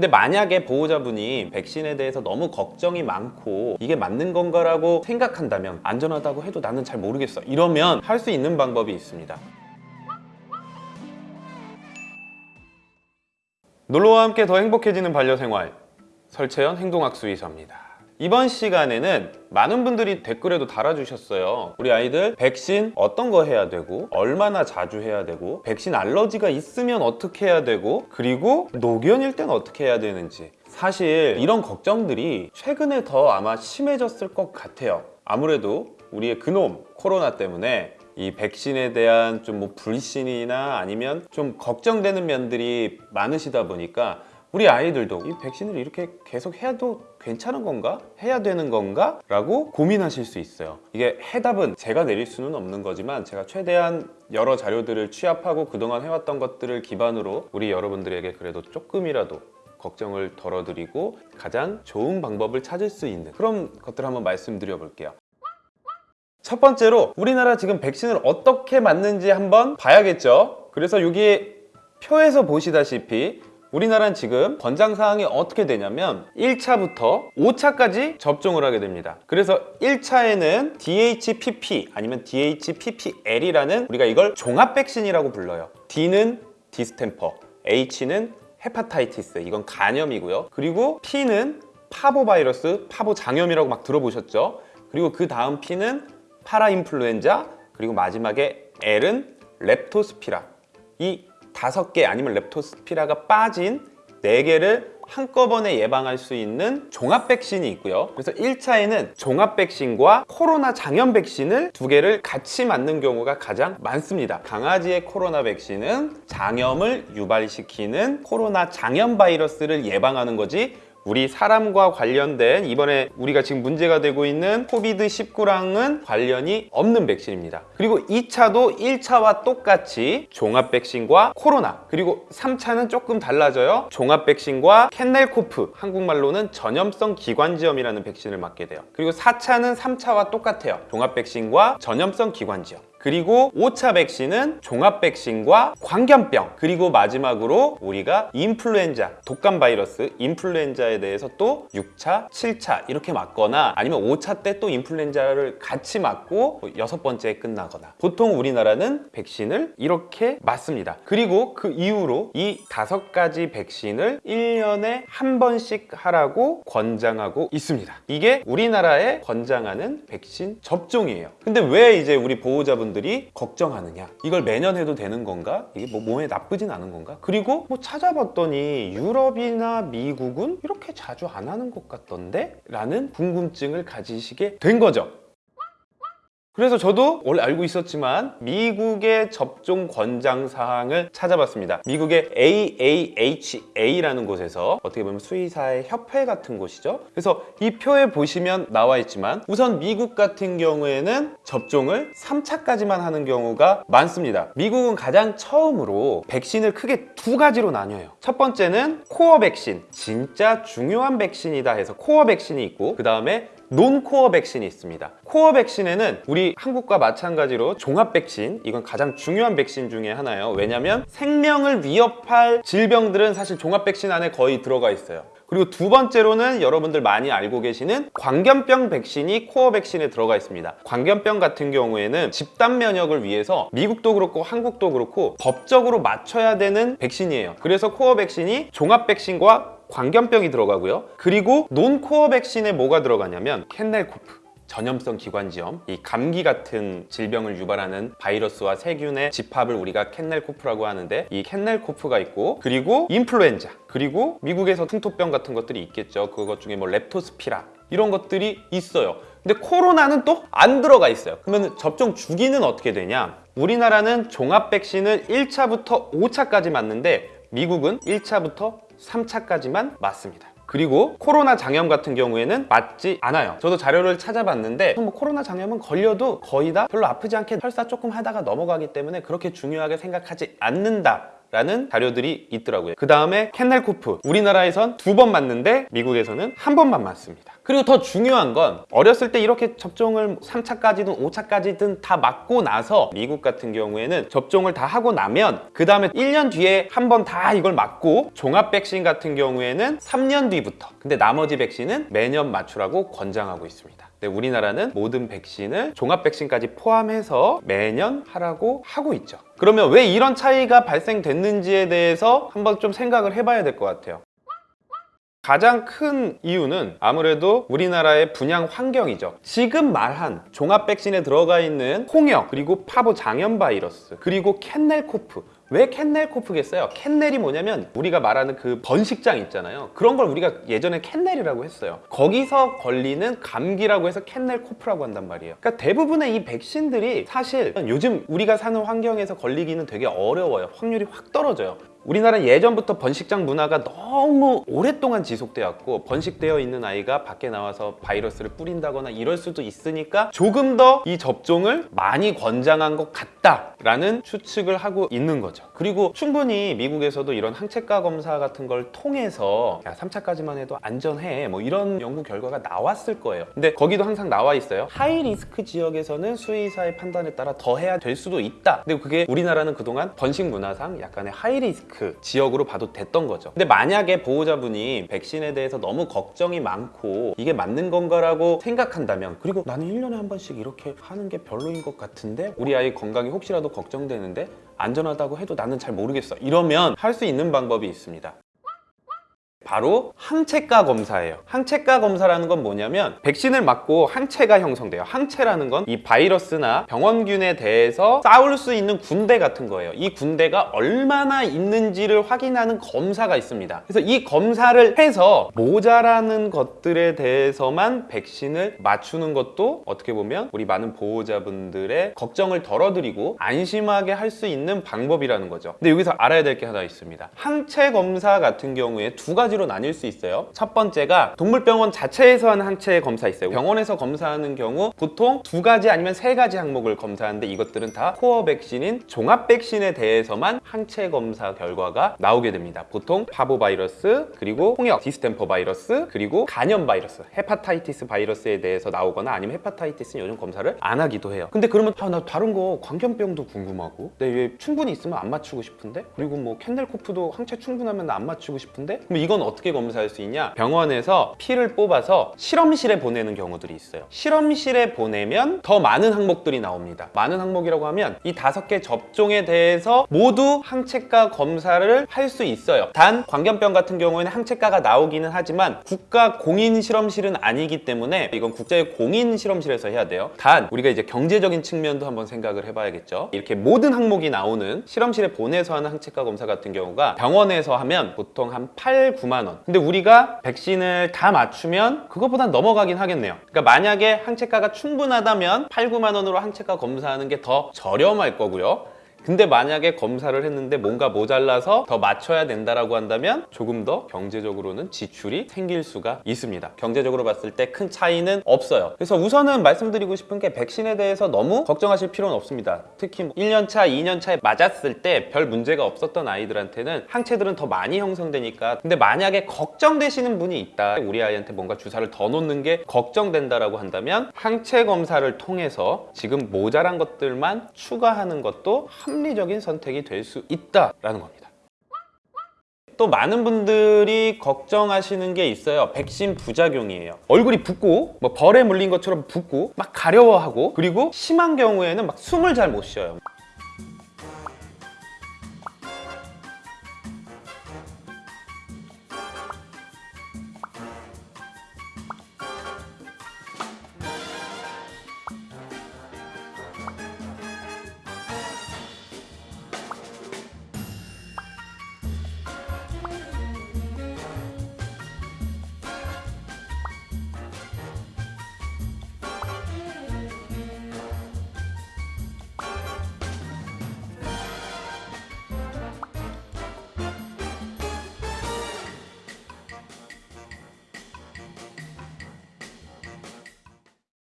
근데 만약에 보호자분이 백신에 대해서 너무 걱정이 많고 이게 맞는 건가라고 생각한다면 안전하다고 해도 나는 잘 모르겠어. 이러면 할 수 있는 방법이 있습니다. 놀러와 함께 더 행복해지는 반려생활. 설채연 행동학수 의사입니다 이번 시간에는 많은 분들이 댓글에도 달아주셨어요. 우리 아이들 백신 어떤 거 해야 되고 얼마나 자주 해야 되고 백신 알러지가 있으면 어떻게 해야 되고 그리고 노견일 땐 어떻게 해야 되는지. 사실 이런 걱정들이 최근에 더 아마 심해졌을 것 같아요. 아무래도 우리의 그놈 코로나 때문에 이 백신에 대한 좀 뭐 불신이나 아니면 좀 걱정되는 면들이 많으시다 보니까 우리 아이들도 이 백신을 이렇게 계속 해도 괜찮은 건가? 해야 되는 건가? 라고 고민하실 수 있어요 이게 해답은 제가 내릴 수는 없는 거지만 제가 최대한 여러 자료들을 취합하고 그동안 해왔던 것들을 기반으로 우리 여러분들에게 그래도 조금이라도 걱정을 덜어드리고 가장 좋은 방법을 찾을 수 있는 그런 것들을 한번 말씀드려 볼게요 첫 번째로 우리나라 지금 백신을 어떻게 맞는지 한번 봐야겠죠 그래서 여기 표에서 보시다시피 우리나라는 지금 권장사항이 어떻게 되냐면 1차부터 5차까지 접종을 하게 됩니다. 그래서 1차에는 DHPP 아니면 DHPPL이라는 우리가 이걸 종합 백신이라고 불러요. D는 distemper, H는 hepatitis 이건 간염이고요. 그리고 P는 파보바이러스, 파보장염이라고 막 들어보셨죠? 그리고 그 다음 P는 파라인플루엔자 그리고 마지막에 L은 렙토스피라 이 다섯 개 아니면 렙토스피라가 빠진 네 개를 한꺼번에 예방할 수 있는 종합 백신이 있고요. 그래서 1차에는 종합 백신과 코로나 장염 백신을 두 개를 같이 맞는 경우가 가장 많습니다. 강아지의 코로나 백신은 장염을 유발시키는 코로나 장염 바이러스를 예방하는 거지 우리 사람과 관련된 이번에 우리가 지금 문제가 되고 있는 COVID19랑은 관련이 없는 백신입니다. 그리고 2차도 1차와 똑같이 종합 백신과 코로나 그리고 3차는 조금 달라져요. 종합 백신과 kennel cough 한국말로는 전염성 기관지염이라는 백신을 맞게 돼요. 그리고 4차는 3차와 똑같아요. 종합 백신과 전염성 기관지염 그리고 5차 백신은 종합 백신과 광견병. 그리고 마지막으로 우리가 인플루엔자 독감 바이러스 인플루엔자에 대해서 또 6차, 7차 이렇게 맞거나 아니면 5차 때 또 인플루엔자를 같이 맞고 여섯 번째에 끝나거나 보통 우리나라는 백신을 이렇게 맞습니다. 그리고 그 이후로 이 다섯 가지 백신을 1년에 한 번씩 하라고 권장하고 있습니다. 이게 우리나라에 권장하는 백신 접종이에요. 근데 왜 이제 우리 보호자분 분들이 걱정하느냐 이걸 매년 해도 되는 건가? 이게 뭐 몸에 나쁘진 않은 건가? 그리고 뭐 찾아봤더니 유럽이나 미국은 이렇게 자주 안 하는 것 같던데? 라는 궁금증을 가지시게 된 거죠 그래서 저도 원래 알고 있었지만 미국의 접종 권장 사항을 찾아봤습니다. 미국의 AAHA라는 곳에서 어떻게 보면 수의사의 협회 같은 곳이죠. 그래서 이 표에 보시면 나와 있지만 우선 미국 같은 경우에는 접종을 3차까지만 하는 경우가 많습니다. 미국은 가장 처음으로 백신을 크게 두 가지로 나뉘어요. 첫 번째는 core 백신 진짜 중요한 백신이다 해서 core 백신이 있고 그 다음에 non-core 백신이 있습니다. core 백신에는 우리 한국과 마찬가지로 종합 백신 이건 가장 중요한 백신 중에 하나예요. 왜냐면 생명을 위협할 질병들은 사실 종합 백신 안에 거의 들어가 있어요. 그리고 두 번째로는 여러분들 많이 알고 계시는 광견병 백신이 core 백신에 들어가 있습니다. 광견병 같은 경우에는 집단 면역을 위해서 미국도 그렇고 한국도 그렇고 법적으로 맞춰야 되는 백신이에요. 그래서 core 백신이 종합 백신과 광견병이 들어가고요. 그리고 non-core 백신에 뭐가 들어가냐면 kennel cough 전염성 기관지염, 이 감기 같은 질병을 유발하는 바이러스와 세균의 집합을 우리가 kennel cough라고 하는데 이 kennel cough가 있고 그리고 인플루엔자 그리고 미국에서 풍토병 같은 것들이 있겠죠. 그것 중에 뭐 렙토스피라 이런 것들이 있어요. 근데 코로나는 또 안 들어가 있어요. 그러면 접종 주기는 어떻게 되냐? 우리나라는 종합 백신을 1차부터 5차까지 맞는데 미국은 1차부터 3차까지만 맞습니다. 그리고 코로나 장염 같은 경우에는 맞지 않아요. 저도 자료를 찾아봤는데 뭐 코로나 장염은 걸려도 거의 다 별로 아프지 않게 설사 조금 하다가 넘어가기 때문에 그렇게 중요하게 생각하지 않는다 라는 자료들이 있더라고요. 그 다음에 캔넬코프. 우리나라에선 두 번 맞는데 미국에서는 한 번만 맞습니다. 그리고 더 중요한 건 어렸을 때 이렇게 접종을 3차까지든 5차까지든 다 맞고 나서 미국 같은 경우에는 접종을 다 하고 나면 그 다음에 1년 뒤에 한 번 다 이걸 맞고 종합 백신 같은 경우에는 3년 뒤부터. 근데 나머지 백신은 매년 맞추라고 권장하고 있습니다. 근데 우리나라는 모든 백신을 종합 백신까지 포함해서 매년 하라고 하고 있죠. 그러면 왜 이런 차이가 발생됐는지에 대해서 한번 좀 생각을 해봐야 될 것 같아요. 가장 큰 이유는 아무래도 우리나라의 분양 환경이죠. 지금 말한 종합 백신에 들어가 있는 홍역, 그리고 파보 장염 바이러스, 그리고 캔넬코프. 왜 kennel cough겠어요? kennel이 뭐냐면 우리가 말하는 그 번식장 있잖아요. 그런 걸 우리가 예전에 kennel이라고 했어요. 거기서 걸리는 감기라고 해서 kennel cough라고 한단 말이에요. 그러니까 대부분의 이 백신들이 사실 요즘 우리가 사는 환경에서 걸리기는 되게 어려워요. 확률이 확 떨어져요. 우리나라 예전부터 번식장 문화가 너무 오랫동안 지속되었고 번식되어 있는 아이가 밖에 나와서 바이러스를 뿌린다거나 이럴 수도 있으니까 조금 더 이 접종을 많이 권장한 것 같다라는 추측을 하고 있는 거죠. 그리고 충분히 미국에서도 이런 항체가 검사 같은 걸 통해서 야 3차까지만 해도 안전해 뭐 이런 연구 결과가 나왔을 거예요. 근데 거기도 항상 나와 있어요. high risk 지역에서는 수의사의 판단에 따라 더 해야 될 수도 있다. 근데 그게 우리나라는 그동안 번식 문화상 약간의 high risk 지역으로 봐도 됐던 거죠. 근데 만약에 보호자분이 백신에 대해서 너무 걱정이 많고 이게 맞는 건가라고 생각한다면 그리고 나는 1년에 한 번씩 이렇게 하는 게 별로인 것 같은데 우리 아이 건강이 혹시라도 걱정되는데 안전하다고 해도 나는 잘 모르겠어 이러면 할 수 있는 방법이 있습니다. 바로 항체가 검사예요. 항체가 검사라는 건 뭐냐면 백신을 맞고 항체가 형성돼요. 항체라는 건 이 바이러스나 병원균에 대해서 싸울 수 있는 군대 같은 거예요. 이 군대가 얼마나 있는지를 확인하는 검사가 있습니다. 그래서 이 검사를 해서 모자라는 것들에 대해서만 백신을 맞추는 것도 어떻게 보면 우리 많은 보호자분들의 걱정을 덜어드리고 안심하게 할 수 있는 방법이라는 거죠. 근데 여기서 알아야 될 게 하나 있습니다. 항체 검사 같은 경우에 두 가지로 나뉠 수 있어요. 첫 번째가 동물병원 자체에서 하는 항체 검사 있어요. 병원에서 검사하는 경우 보통 두 가지 아니면 세 가지 항목을 검사하는데 이것들은 다 core 백신인 종합 백신에 대해서만 항체 검사 결과가 나오게 됩니다. 보통 파보 바이러스, 그리고 홍역, 디스템퍼 바이러스, 그리고 간염 바이러스, hepatitis 바이러스에 대해서 나오거나 아니면 hepatitis는 요즘 검사를 안 하기도 해요. 근데 그러면 아, 나 다른 거 광견병도 궁금하고, 내왜 충분히 있으면 안 맞추고 싶은데, 그리고 뭐 캔넬코프도 항체 충분하면 나안 맞추고 싶은데, 그럼 이건 어떻게 검사할 수 있냐? 병원에서 피를 뽑아서 실험실에 보내는 경우들이 있어요. 실험실에 보내면 더 많은 항목들이 나옵니다. 많은 항목이라고 하면 이 다섯 개 접종에 대해서 모두 항체가 검사를 할 수 있어요. 단 광견병 같은 경우에는 항체가가 나오기는 하지만 국가 공인 실험실은 아니기 때문에 이건 국제 공인 실험실에서 해야 돼요. 단 우리가 이제 경제적인 측면도 한번 생각을 해봐야겠죠. 이렇게 모든 항목이 나오는 실험실에 보내서 하는 항체가 검사 같은 경우가 병원에서 하면 보통 한 8, 9만 원. 근데 우리가 백신을 다 맞추면 그것보단 넘어가긴 하겠네요. 그러니까 만약에 항체가가 충분하다면 8, 9만 원으로 항체가 검사하는 게 더 저렴할 거고요. 근데 만약에 검사를 했는데 뭔가 모자라서 더 맞춰야 된다라고 한다면 조금 더 경제적으로는 지출이 생길 수가 있습니다. 경제적으로 봤을 때 큰 차이는 없어요. 그래서 우선은 말씀드리고 싶은 게 백신에 대해서 너무 걱정하실 필요는 없습니다. 특히 뭐 1년차, 2년차에 맞았을 때 별 문제가 없었던 아이들한테는 항체들은 더 많이 형성되니까 근데 만약에 걱정되시는 분이 있다. 우리 아이한테 뭔가 주사를 더 놓는 게 걱정된다라고 한다면 항체 검사를 통해서 지금 모자란 것들만 추가하는 것도 합리적인 선택이 될 수 있다라는 겁니다. 또 많은 분들이 걱정하시는 게 있어요. 백신 부작용이에요. 얼굴이 붓고 뭐 벌에 물린 것처럼 붓고 막 가려워하고 그리고 심한 경우에는 막 숨을 잘 못 쉬어요.